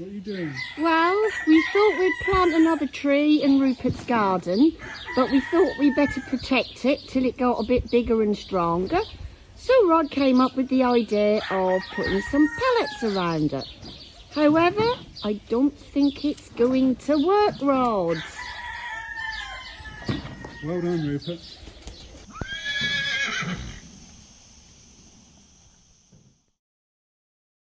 What are you doing? Well, we thought we'd plant another tree in Rupert's garden, but we thought we better protect it till it got a bit bigger and stronger. So Rod came up with the idea of putting some pellets around it. However, I don't think it's going to work, Rod. Well done, Rupert.